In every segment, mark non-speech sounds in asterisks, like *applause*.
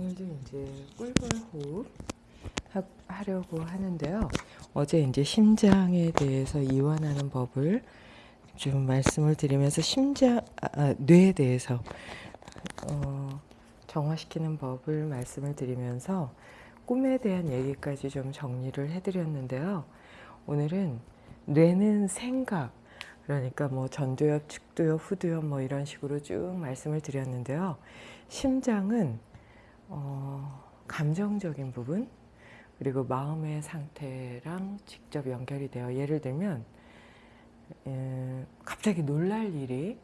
오늘도 이제 꿀벌 호흡 하, 하려고 하는데요. 어제 이제 심장에 대해서 이완하는 법을 좀 말씀을 드리면서 심장, 아, 아, 뇌에 대해서 어, 정화시키는 법을 말씀을 드리면서 꿈에 대한 얘기까지 좀 정리를 해드렸는데요. 오늘은 뇌는 생각, 그러니까 뭐 전두엽, 측두엽, 후두엽 뭐 이런 식으로 쭉 말씀을 드렸는데요. 심장은 어, 감정적인 부분 그리고 마음의 상태랑 직접 연결이 돼요. 예를 들면 에, 갑자기 놀랄 일이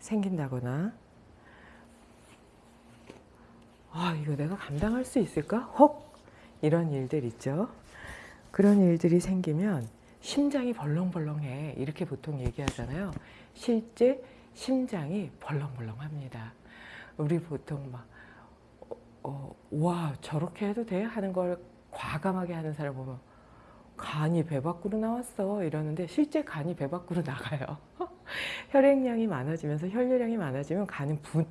생긴다거나 아 이거 내가 감당할 수 있을까? 혹 이런 일들 있죠. 그런 일들이 생기면 심장이 벌렁벌렁해 이렇게 보통 얘기하잖아요. 실제 심장이 벌렁벌렁합니다. 우리 보통 막 어, 와 저렇게 해도 돼? 하는 걸 과감하게 하는 사람 보면 간이 배 밖으로 나왔어 이러는데 실제 간이 배 밖으로 *laughs* 나가요. 혈액량이 많아지면서 혈류량이 많아지면 간은 부,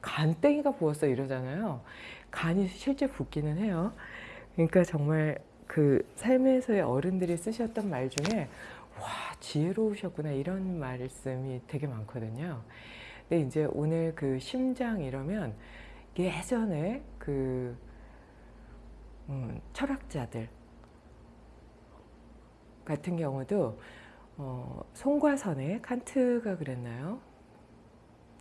간땡이가 부었어 이러잖아요. 간이 실제 붓기는 해요. 그러니까 정말 그 삶에서의 어른들이 쓰셨던 말 중에 와 지혜로우셨구나 이런 말씀이 되게 많거든요. 근데 이제 오늘 그 심장 이러면 예전에 그 음, 철학자들 같은 경우도 어, 송과선에 칸트가 그랬나요?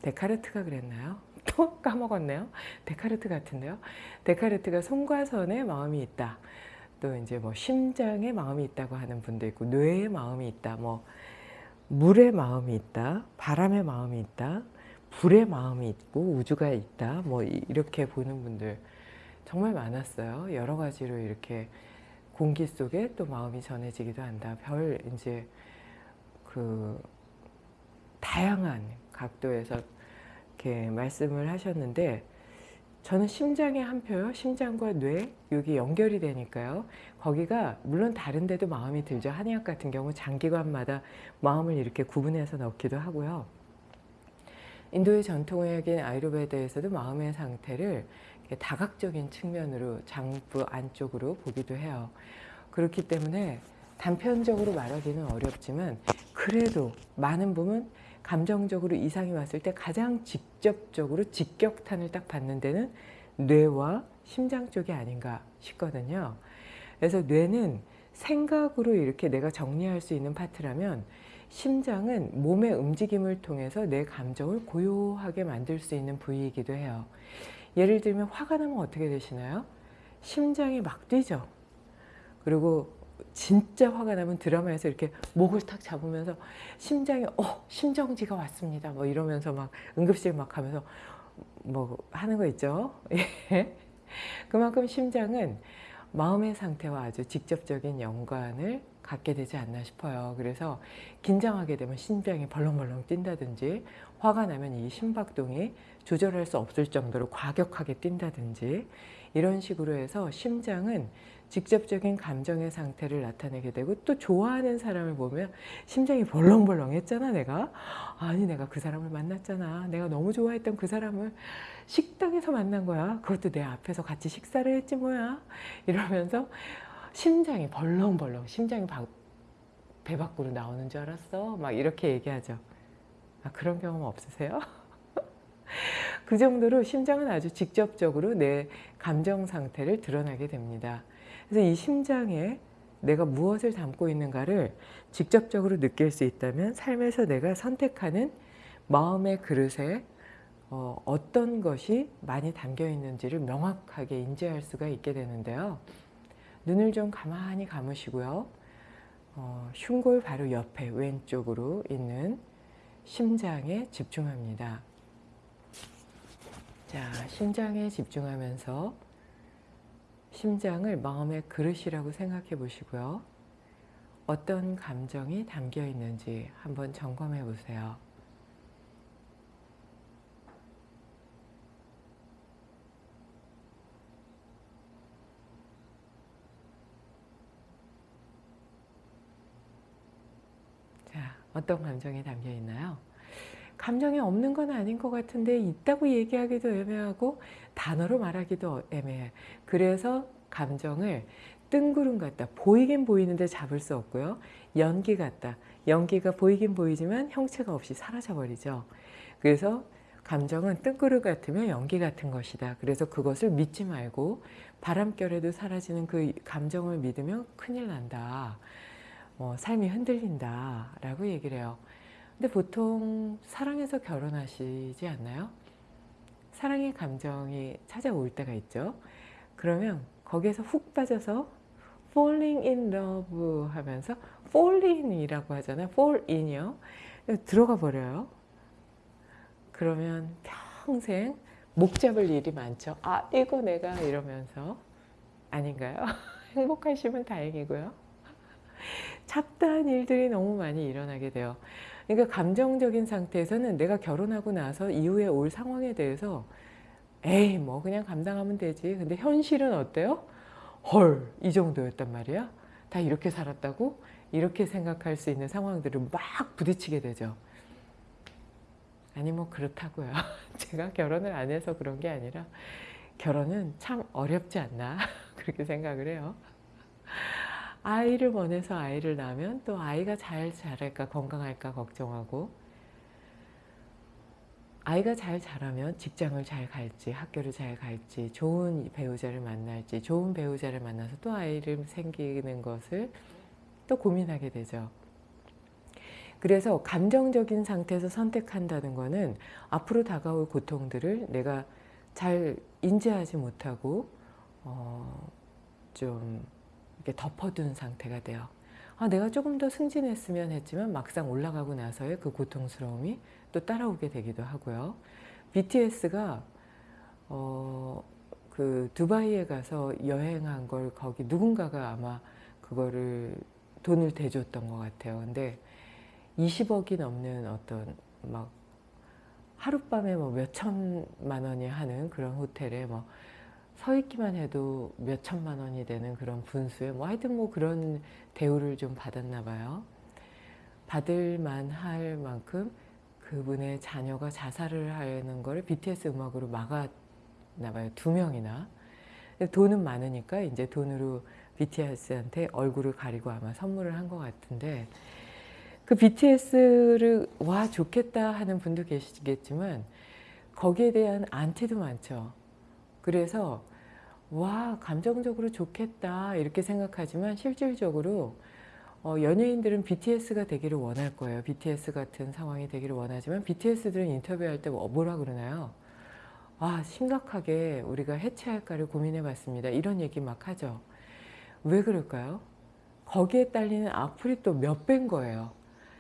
데카르트가 그랬나요? *laughs* 또 까먹었네요. 데카르트 같은데요. 데카르트가 송과선에 마음이 있다. 또 이제 뭐 심장에 마음이 있다고 하는 분도 있고 뇌에 마음이 있다. 뭐 물에 마음이 있다. 바람에 마음이 있다. 불의 마음이 있고 우주가 있다. 뭐 이렇게 보는 분들 정말 많았어요. 여러 가지로 이렇게 공기 속에 또 마음이 전해지기도 한다. 별 이제 그 다양한 각도에서 이렇게 말씀을 하셨는데 저는 심장에 한 표요. 심장과 뇌 여기 연결이 되니까요. 거기가 물론 다른 데도 마음이 들죠. 한의학 같은 경우 장기관마다 마음을 이렇게 구분해서 넣기도 하고요. 인도의 전통의학인 아이르베드에서도 마음의 상태를 다각적인 측면으로 장부 안쪽으로 보기도 해요. 그렇기 때문에 단편적으로 말하기는 어렵지만 그래도 많은 부분 감정적으로 이상이 왔을 때 가장 직접적으로 직격탄을 딱 받는 데는 뇌와 심장 쪽이 아닌가 싶거든요. 그래서 뇌는 생각으로 이렇게 내가 정리할 수 있는 파트라면 심장은 몸의 움직임을 통해서 내 감정을 고요하게 만들 수 있는 부위이기도 해요. 예를 들면 화가 나면 어떻게 되시나요? 심장이 막 뛰죠. 그리고 진짜 화가 나면 드라마에서 이렇게 목을 탁 잡으면서 심장이 어 심정지가 왔습니다 뭐 이러면서 막 응급실 막 하면서 뭐 하는 거 있죠 *laughs* 예. 그만큼 심장은 마음의 상태와 아주 직접적인 연관을 갖게 되지 않나 싶어요. 그래서 긴장하게 되면 심장이 벌렁벌렁 뛴다든지 화가 나면 이 심박동이 조절할 수 없을 정도로 과격하게 뛴다든지 이런 식으로 해서 심장은 직접적인 감정의 상태를 나타내게 되고 또 좋아하는 사람을 보면 심장이 벌렁벌렁 했잖아 내가. 아니 내가 그 사람을 만났잖아. 내가 너무 좋아했던 그 사람을 식당에서 만난 거야. 그것도 내 앞에서 같이 식사를 했지 뭐야. 이러면서 심장이 벌렁벌렁 심장이 배 밖으로 나오는 줄 알았어 막 이렇게 얘기하죠 아, 그런 경험 없으세요? *laughs* 그 정도로 심장은 아주 직접적으로 내 감정 상태를 드러나게 됩니다. 그래서 이 심장에 내가 무엇을 담고 있는가를 직접적으로 느낄 수 있다면 삶에서 내가 선택하는 마음의 그릇에 어, 어떤 것이 많이 담겨 있는지를 명확하게 인지할 수가 있게 되는데요. 눈을 좀 가만히 감으시고요. 어, 흉골 바로 옆에 왼쪽으로 있는 심장에 집중합니다. 자, 심장에 집중하면서 심장을 마음의 그릇이라고 생각해 보시고요. 어떤 감정이 담겨 있는지 한번 점검해 보세요. 자, 어떤 감정이 담겨 있나요? 감정이 없는 건 아닌 것 같은데 있다고 얘기하기도 애매하고 단어로 말하기도 애매해. 그래서 감정을 뜬구름 같다. 보이긴 보이는데 잡을 수 없고요. 연기 같다. 연기가 보이긴 보이지만 형체가 없이 사라져버리죠. 그래서 감정은 뜬구름 같으면 연기 같은 것이다. 그래서 그것을 믿지 말고 바람결에도 사라지는 그 감정을 믿으면 큰일 난다. 어, 삶이 흔들린다. 라고 얘기를 해요. 근데 보통 사랑해서 결혼하시지 않나요? 사랑의 감정이 찾아올 때가 있죠. 그러면 거기에서 훅 빠져서 falling in love 하면서 fall in이라고 하잖아요. fall in이요. 들어가 버려요. 그러면 평생 목 잡을 일이 많죠. 아 이거 내가 이러면서 아닌가요? *laughs* 행복하시면 다행이고요. *laughs* 잡다한 일들이 너무 많이 일어나게 돼요. 그러니까 감정적인 상태에서는 내가 결혼하고 나서 이후에 올 상황에 대해서 에이 뭐 그냥 감당하면 되지. 근데 현실은 어때요? 헐 이 정도였단 말이야. 다 이렇게 살았다고? 이렇게 생각할 수 있는 상황들을 막 부딪히게 되죠. 아니 뭐 그렇다고요. *laughs* 제가 결혼을 안 해서 그런 게 아니라 결혼은 참 어렵지 않나 *laughs* 그렇게 생각을 해요. 아이를 원해서 아이를 낳으면 또 아이가 잘 자랄까 건강할까 걱정하고 아이가 잘 자라면 직장을 잘 갈지 학교를 잘 갈지 좋은 배우자를 만날지 좋은 배우자를 만나서 또 아이를 생기는 것을 또 고민하게 되죠. 그래서 감정적인 상태에서 선택한다는 것은 앞으로 다가올 고통들을 내가 잘 인지하지 못하고 어, 좀 이렇게 덮어둔 상태가 돼요. 아, 내가 조금 더 승진했으면 했지만 막상 올라가고 나서의 그 고통스러움이 또 따라오게 되기도 하고요. BTS가 어, 그 두바이에 가서 여행한 걸 거기 누군가가 아마 그거를 돈을 대줬던 것 같아요. 근데 20억이 넘는 어떤 막 하룻밤에 뭐 몇천만 원이 하는 그런 호텔에 뭐 서 있기만 해도 몇 천만 원이 되는 그런 분수에 뭐 하여튼 뭐 그런 대우를 좀 받았나 봐요. 받을 만 할 만큼 그분의 자녀가 자살을 하는 걸 BTS 음악으로 막았나 봐요. 두 명이나. 돈은 많으니까 이제 돈으로 BTS한테 얼굴을 가리고 아마 선물을 한 것 같은데 그 BTS를 와 좋겠다 하는 분도 계시겠지만 거기에 대한 안티도 많죠. 그래서 와 감정적으로 좋겠다 이렇게 생각하지만 실질적으로 어, 연예인들은 BTS가 되기를 원할 거예요. BTS 같은 상황이 되기를 원하지만 BTS들은 인터뷰할 때 뭐, 뭐라 그러나요? 아 심각하게 우리가 해체할까를 고민해 봤습니다. 이런 얘기 막 하죠. 왜 그럴까요? 거기에 딸리는 악플이 또 몇 배인 거예요.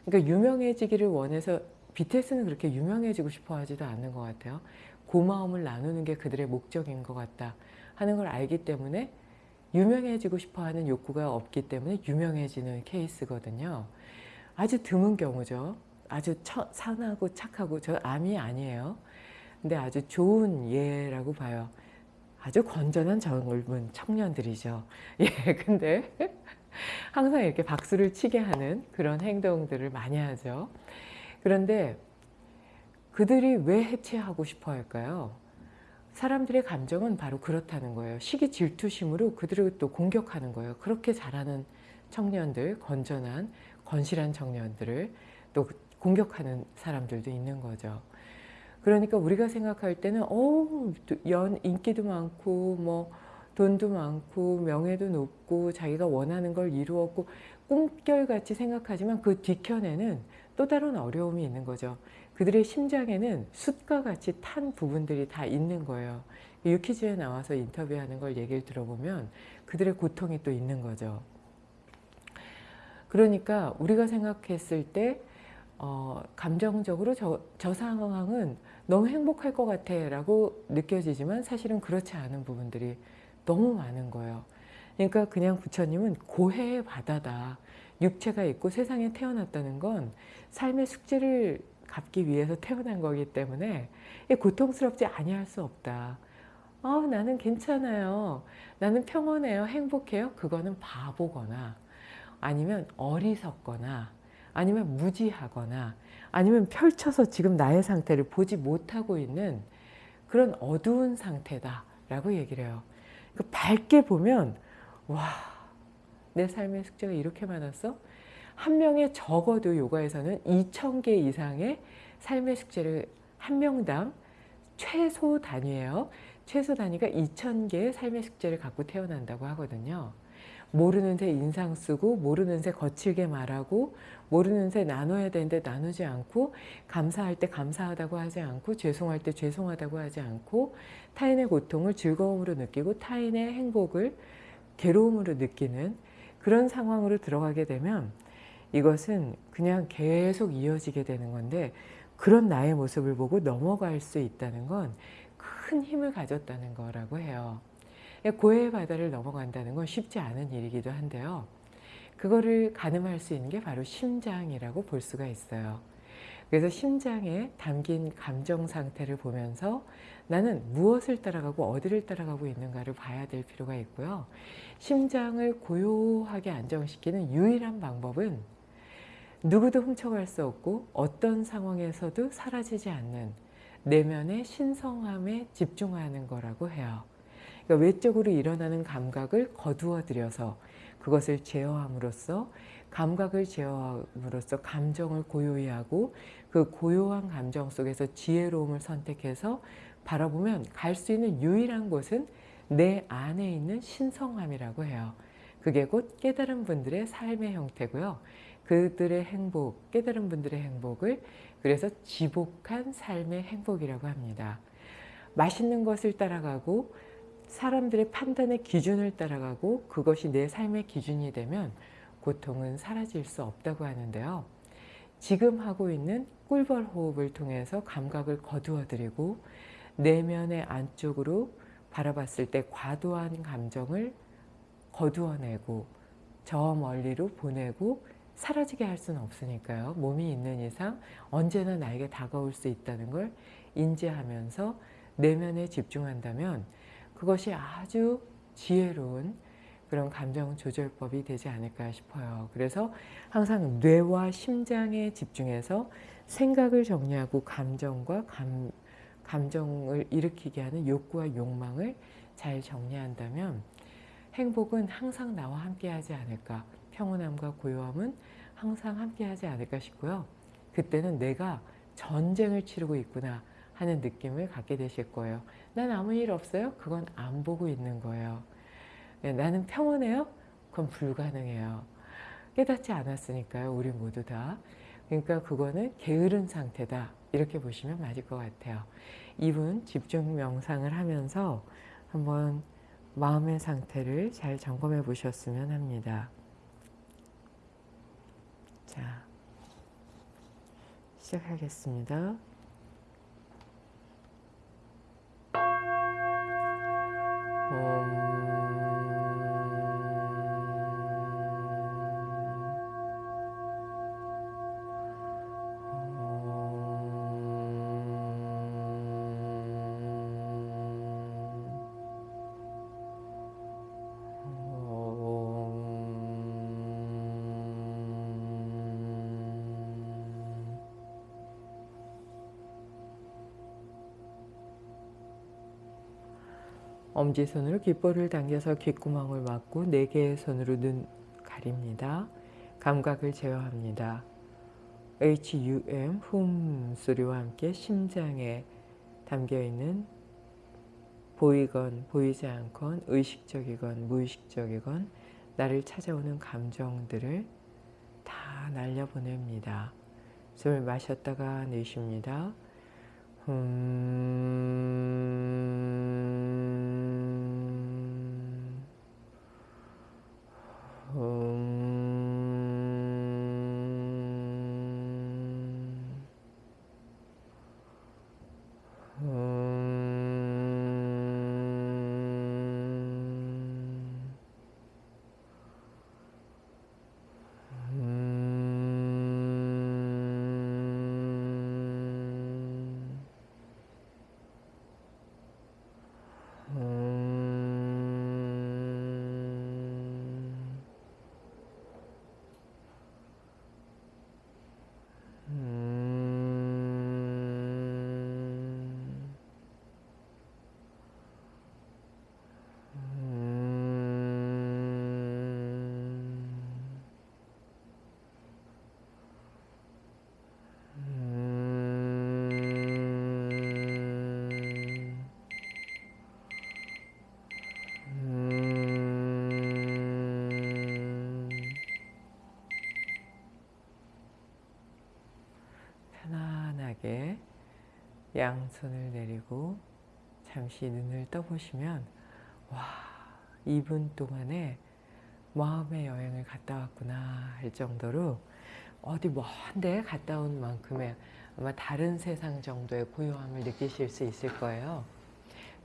그러니까 유명해지기를 원해서 BTS는 그렇게 유명해지고 싶어 하지도 않는 것 같아요. 고마움을 나누는 게 그들의 목적인 것 같다 하는 걸 알기 때문에 유명해지고 싶어 하는 욕구가 없기 때문에 유명해지는 케이스거든요. 아주 드문 경우죠. 아주 처, 선하고 착하고 저 암이 아니에요. 근데 아주 좋은 예라고 봐요. 아주 건전한 젊은 청년들이죠. *laughs* 예, 근데 항상 이렇게 박수를 치게 하는 그런 행동들을 많이 하죠. 그런데 그들이 왜 해체하고 싶어 할까요? 사람들의 감정은 바로 그렇다는 거예요. 시기 질투심으로 그들을 또 공격하는 거예요. 그렇게 잘하는 청년들, 건전한, 건실한 청년들을 또 공격하는 사람들도 있는 거죠. 그러니까 우리가 생각할 때는 어, 연 인기도 많고 뭐 돈도 많고 명예도 높고 자기가 원하는 걸 이루었고 꿈결같이 생각하지만 그 뒤편에는 또 다른 어려움이 있는 거죠. 그들의 심장에는 숯과 같이 탄 부분들이 다 있는 거예요. 유키즈에 나와서 인터뷰하는 걸 얘기를 들어보면 그들의 고통이 또 있는 거죠. 그러니까 우리가 생각했을 때 어, 감정적으로 저, 저 상황은 너무 행복할 것 같아 라고 느껴지지만 사실은 그렇지 않은 부분들이 너무 많은 거예요. 그러니까 그냥 부처님은 고해의 바다다. 육체가 있고 세상에 태어났다는 건 삶의 숙제를 갚기 위해서 태어난 거기 때문에 고통스럽지 아니할 수 없다. 어, 나는 괜찮아요. 나는 평온해요. 행복해요. 그거는 바보거나 아니면 어리석거나 아니면 무지하거나 아니면 펼쳐서 지금 나의 상태를 보지 못하고 있는 그런 어두운 상태다 라고 얘기를 해요. 그 밝게 보면 와, 내 삶의 숙제가 이렇게 많았어? 한 명의 적어도 요가에서는 2,000개 이상의 삶의 숙제를 한 명당 최소 단위예요. 최소 단위가 2,000개의 삶의 숙제를 갖고 태어난다고 하거든요. 모르는 새 인상 쓰고 모르는 새 거칠게 말하고 모르는 새 나눠야 되는데 나누지 않고 감사할 때 감사하다고 하지 않고 죄송할 때 죄송하다고 하지 않고 타인의 고통을 즐거움으로 느끼고 타인의 행복을 괴로움으로 느끼는 그런 상황으로 들어가게 되면 이것은 그냥 계속 이어지게 되는 건데 그런 나의 모습을 보고 넘어갈 수 있다는 건 큰 힘을 가졌다는 거라고 해요. 고해의 바다를 넘어간다는 건 쉽지 않은 일이기도 한데요. 그거를 가늠할 수 있는 게 바로 심장이라고 볼 수가 있어요. 그래서 심장에 담긴 감정 상태를 보면서 나는 무엇을 따라가고 어디를 따라가고 있는가를 봐야 될 필요가 있고요. 심장을 고요하게 안정시키는 유일한 방법은 누구도 훔쳐갈 수 없고 어떤 상황에서도 사라지지 않는 내면의 신성함에 집중하는 거라고 해요. 그러니까 외적으로 일어나는 감각을 거두어 들여서 그것을 제어함으로써 감각을 제어함으로써 감정을 고요히 하고 그 고요한 감정 속에서 지혜로움을 선택해서 바라보면 갈 수 있는 유일한 곳은 내 안에 있는 신성함이라고 해요. 그게 곧 깨달은 분들의 삶의 형태고요. 그들의 행복, 깨달은 분들의 행복을 그래서 지복한 삶의 행복이라고 합니다. 맛있는 것을 따라가고 사람들의 판단의 기준을 따라가고 그것이 내 삶의 기준이 되면 고통은 사라질 수 없다고 하는데요. 지금 하고 있는 꿀벌 호흡을 통해서 감각을 거두어 드리고 내면의 안쪽으로 바라봤을 때 과도한 감정을 거두어내고 저 멀리로 보내고 사라지게 할 수는 없으니까요. 몸이 있는 이상 언제나 나에게 다가올 수 있다는 걸 인지하면서 내면에 집중한다면 그것이 아주 지혜로운 그런 감정 조절법이 되지 않을까 싶어요. 그래서 항상 뇌와 심장에 집중해서 생각을 정리하고 감정과 감, 감정을 일으키게 하는 욕구와 욕망을 잘 정리한다면 행복은 항상 나와 함께 하지 않을까 평온함과 고요함은 항상 함께 하지 않을까 싶고요. 그때는 내가 전쟁을 치르고 있구나 하는 느낌을 갖게 되실 거예요. 난 아무 일 없어요? 그건 안 보고 있는 거예요. 네, 나는 평온해요? 그건 불가능해요. 깨닫지 않았으니까요. 우리 모두 다. 그러니까 그거는 게으른 상태다. 이렇게 보시면 맞을 것 같아요. 이분 집중 명상을 하면서 한번 마음의 상태를 잘 점검해 보셨으면 합니다. 자, 시작하겠습니다. 엄지손으로 귓볼을 당겨서 귓구멍을 막고 네 개의 손으로 눈 가립니다. 감각을 제어합니다. HUM 훔 소리와 함께 심장에 담겨있는 보이건 보이지 않건 의식적이건 무의식적이건 나를 찾아오는 감정들을 다 날려보냅니다. 숨을 마셨다가 내쉽니다. 음... 음... 음... 양손을 내리고 잠시 눈을 떠보시면 와 2분 동안에 마음의 여행을 갔다 왔구나 할 정도로 어디 먼데 갔다 온 만큼의 아마 다른 세상 정도의 고요함을 느끼실 수 있을 거예요.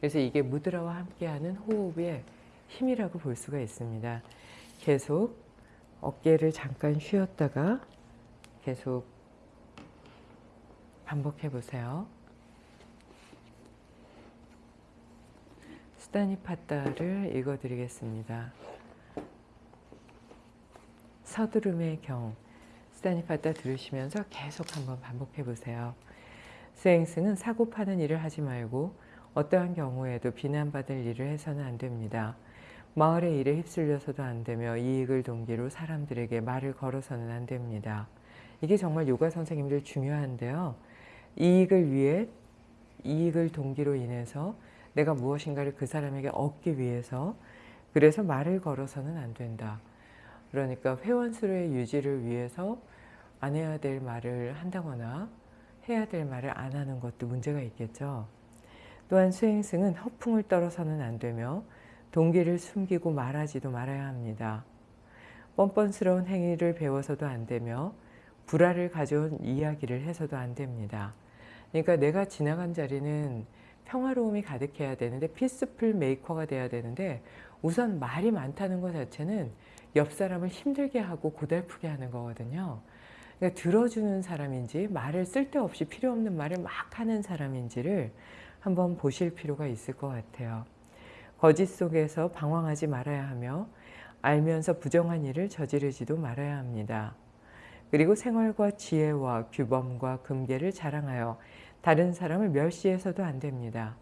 그래서 이게 무드라와 함께하는 호흡의 힘이라고 볼 수가 있습니다. 계속 어깨를 잠깐 쉬었다가 계속 반복해 보세요. 수다니파따를 읽어드리겠습니다. 서두름의 경 수다니파따 들으시면서 계속 한번 반복해 보세요. 수행승은 사고 파는 일을 하지 말고 어떠한 경우에도 비난받을 일을 해서는 안 됩니다. 마을의 일에 휩쓸려서도 안 되며 이익을 동기로 사람들에게 말을 걸어서는 안 됩니다. 이게 정말 요가 선생님들 중요한데요. 이익을 위해 이익을 동기로 인해서 내가 무엇인가를 그 사람에게 얻기 위해서 그래서 말을 걸어서는 안 된다. 그러니까 회원 수의 유지를 위해서 안 해야 될 말을 한다거나 해야 될 말을 안 하는 것도 문제가 있겠죠. 또한 수행승은 허풍을 떨어서는 안 되며 동기를 숨기고 말하지도 말아야 합니다. 뻔뻔스러운 행위를 배워서도 안 되며 불화를 가져온 이야기를 해서도 안 됩니다. 그러니까 내가 지나간 자리는 평화로움이 가득해야 되는데 피스풀 메이커가 돼야 되는데 우선 말이 많다는 것 자체는 옆 사람을 힘들게 하고 고달프게 하는 거거든요. 그러니까 들어주는 사람인지 말을 쓸데없이 필요 없는 말을 막 하는 사람인지를 한번 보실 필요가 있을 것 같아요. 거짓 속에서 방황하지 말아야 하며 알면서 부정한 일을 저지르지도 말아야 합니다. 그리고 생활과 지혜와 규범과 금계를 자랑하여 다른 사람을 멸시해서도 안 됩니다.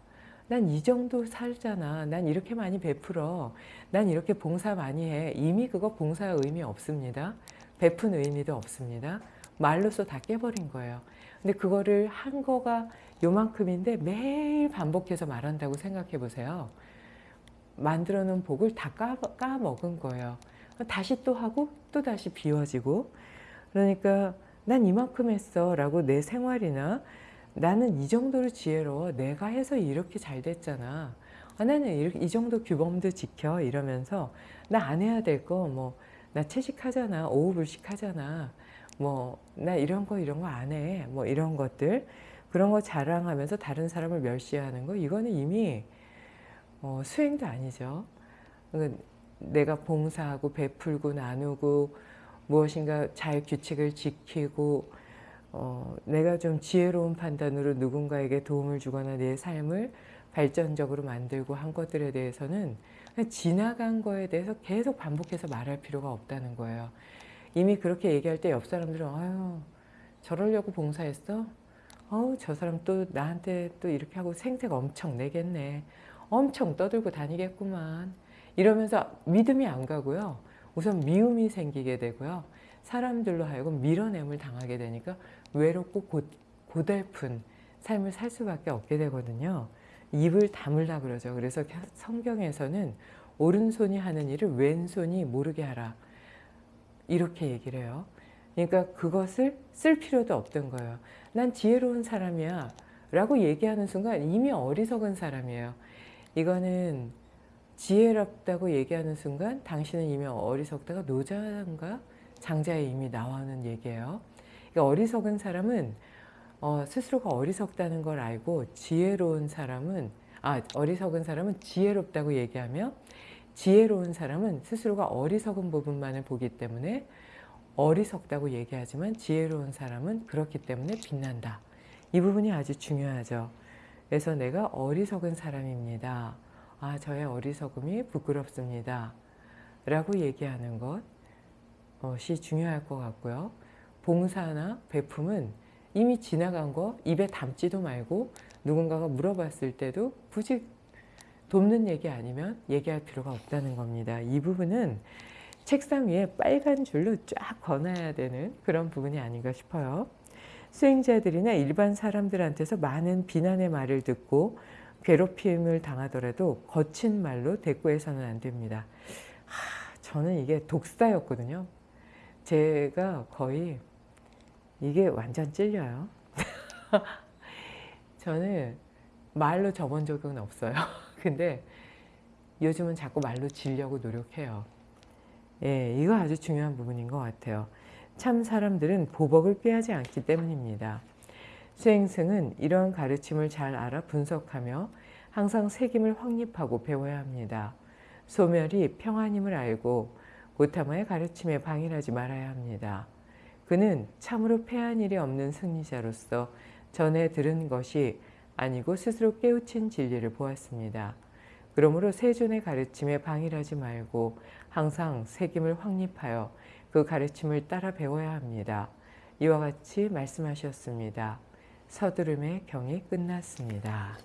난 이 정도 살잖아. 난 이렇게 많이 베풀어. 난 이렇게 봉사 많이 해. 이미 그거 봉사 의미 없습니다. 베푼 의미도 없습니다. 말로써 다 깨버린 거예요. 근데 그거를 한 거가 요만큼인데 매일 반복해서 말한다고 생각해 보세요. 만들어 놓은 복을 다 까, 까먹은 거예요. 다시 또 하고 또 다시 비워지고 그러니까 난 이만큼 했어 라고 내 생활이나 나는 이 정도로 지혜로워 내가 해서 이렇게 잘 됐잖아. 아, 나는 이렇게, 이 정도 규범도 지켜 이러면서 나 안 해야 될 거 뭐 나 채식하잖아 오후불식 하잖아. 뭐 나 이런 거 이런 거 안 해. 뭐 이런 것들. 그런 거 자랑하면서 다른 사람을 멸시하는 거. 이거는 이미 어, 수행도 아니죠. 그러니까 내가 봉사하고 베풀고 나누고 무엇인가 잘 규칙을 지키고 어, 내가 좀 지혜로운 판단으로 누군가에게 도움을 주거나 내 삶을 발전적으로 만들고 한 것들에 대해서는 지나간 거에 대해서 계속 반복해서 말할 필요가 없다는 거예요. 이미 그렇게 얘기할 때 옆 사람들은 아유 저러려고 봉사했어? 어우 저 사람 또 나한테 또 이렇게 하고 생색 엄청 내겠네. 엄청 떠들고 다니겠구만. 이러면서 믿음이 안 가고요. 우선 미움이 생기게 되고요. 사람들로 하여금 밀어냄을 당하게 되니까 외롭고 고, 고달픈 삶을 살 수밖에 없게 되거든요. 입을 다물라 그러죠. 그래서 성경에서는 오른손이 하는 일을 왼손이 모르게 하라. 이렇게 얘기를 해요. 그러니까 그것을 쓸 필요도 없던 거예요. 난 지혜로운 사람이야 라고 얘기하는 순간 이미 어리석은 사람이에요. 이거는 지혜롭다고 얘기하는 순간 당신은 이미 어리석다가 노자인가 장자에 이미 나와는 얘기예요. 그러니까 어리석은 사람은 어, 스스로가 어리석다는 걸 알고 지혜로운 사람은 아 어리석은 사람은 지혜롭다고 얘기하며 지혜로운 사람은 스스로가 어리석은 부분만을 보기 때문에 어리석다고 얘기하지만 지혜로운 사람은 그렇기 때문에 빛난다. 이 부분이 아주 중요하죠. 그래서 내가 어리석은 사람입니다. 아 저의 어리석음이 부끄럽습니다. 라고 얘기하는 것이 중요할 것 같고요. 봉사나 배품은 이미 지나간 거 입에 담지도 말고 누군가가 물어봤을 때도 굳이 돕는 얘기 아니면 얘기할 필요가 없다는 겁니다. 이 부분은 책상 위에 빨간 줄로 쫙 거놔야 되는 그런 부분이 아닌가 싶어요. 수행자들이나 일반 사람들한테서 많은 비난의 말을 듣고 괴롭힘을 당하더라도 거친 말로 대꾸해서는 안 됩니다. 하, 저는 이게 독사였거든요. 제가 거의 이게 완전 찔려요. *laughs* 저는 말로 접은 적은 없어요. *laughs* 근데 요즘은 자꾸 말로 지려고 노력해요. 예, 이거 아주 중요한 부분인 것 같아요. 참 사람들은 보복을 꾀하지 않기 때문입니다. 수행승은 이러한 가르침을 잘 알아 분석하며 항상 책임을 확립하고 배워야 합니다. 소멸이 평안임을 알고 고타마의 가르침에 방일하지 말아야 합니다. 그는 참으로 패한 일이 없는 승리자로서 전에 들은 것이 아니고 스스로 깨우친 진리를 보았습니다. 그러므로 세존의 가르침에 방일하지 말고 항상 책임을 확립하여 그 가르침을 따라 배워야 합니다. 이와 같이 말씀하셨습니다. 서두름의 경이 끝났습니다.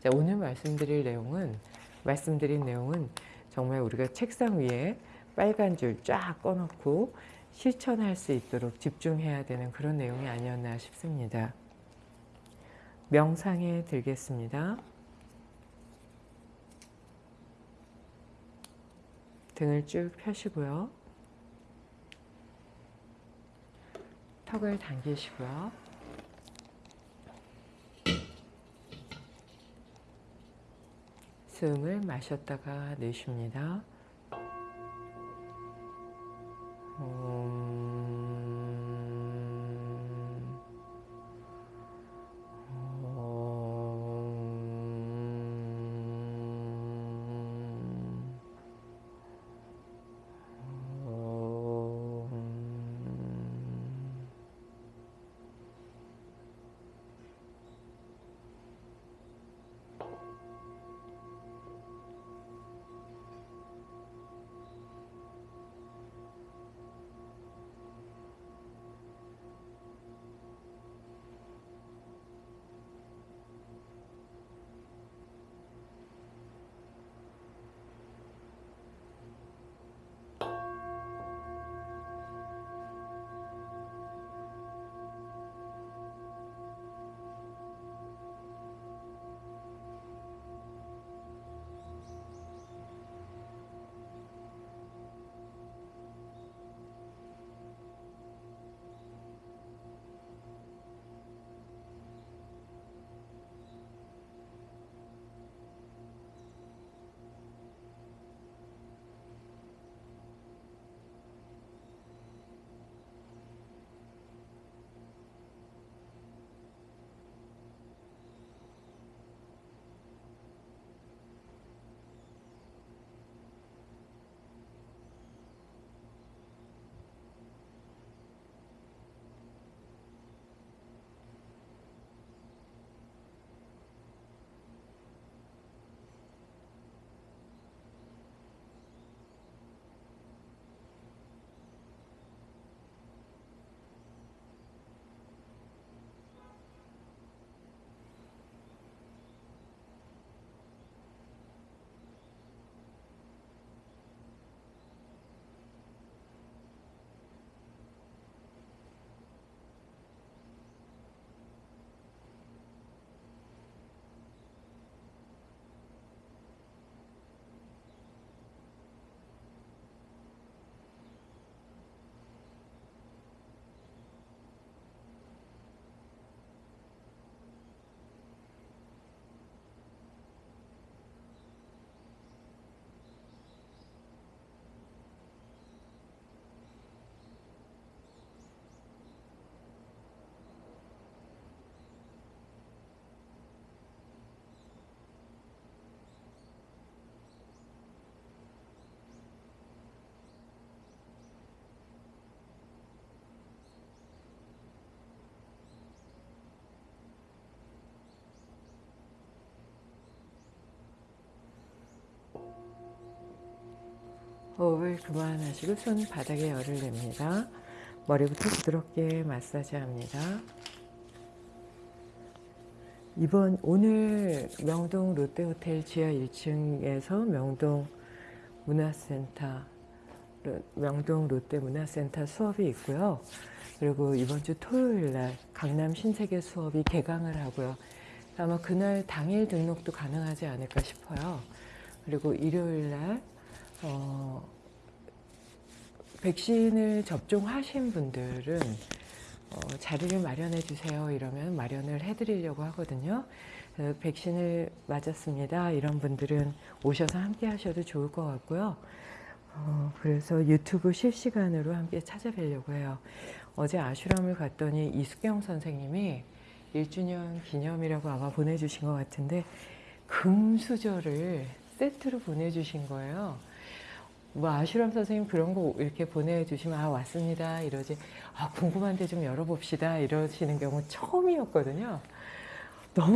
자, 오늘 말씀드릴 내용은 말씀드린 내용은 정말 우리가 책상 위에 빨간 줄 쫙 꺼놓고 실천할 수 있도록 집중해야 되는 그런 내용이 아니었나 싶습니다. 명상에 들겠습니다. 등을 쭉 펴시고요. 턱을 당기시고요. 숨을 마셨다가 내쉽니다. 음... 호흡을 그만하시고 손 바닥에 열을 냅니다. 머리부터 부드럽게 마사지합니다. 이번 오늘 명동 롯데호텔 지하 1층에서 명동 문화센터 명동 롯데문화센터 수업이 있고요. 그리고 이번 주 토요일 날 강남 신세계 수업이 개강을 하고요. 아마 그날 당일 등록도 가능하지 않을까 싶어요. 그리고 일요일 날 어, 백신을 접종하신 분들은 어, 자리를 마련해 주세요 이러면 마련을 해드리려고 하거든요. 그 백신을 맞았습니다. 이런 분들은 오셔서 함께 하셔도 좋을 것 같고요. 어, 그래서 유튜브 실시간으로 함께 찾아뵈려고 해요. 어제 아슈람을 갔더니 이수경 선생님이 1주년 기념이라고 아마 보내주신 것 같은데 금수저를 세트로 보내주신 거예요. 뭐 아슈람 선생님 그런 거 이렇게 보내주시면 아 왔습니다. 이러지. 아 궁금한데 좀 열어봅시다. 이러시는 경우 처음이었거든요. 너무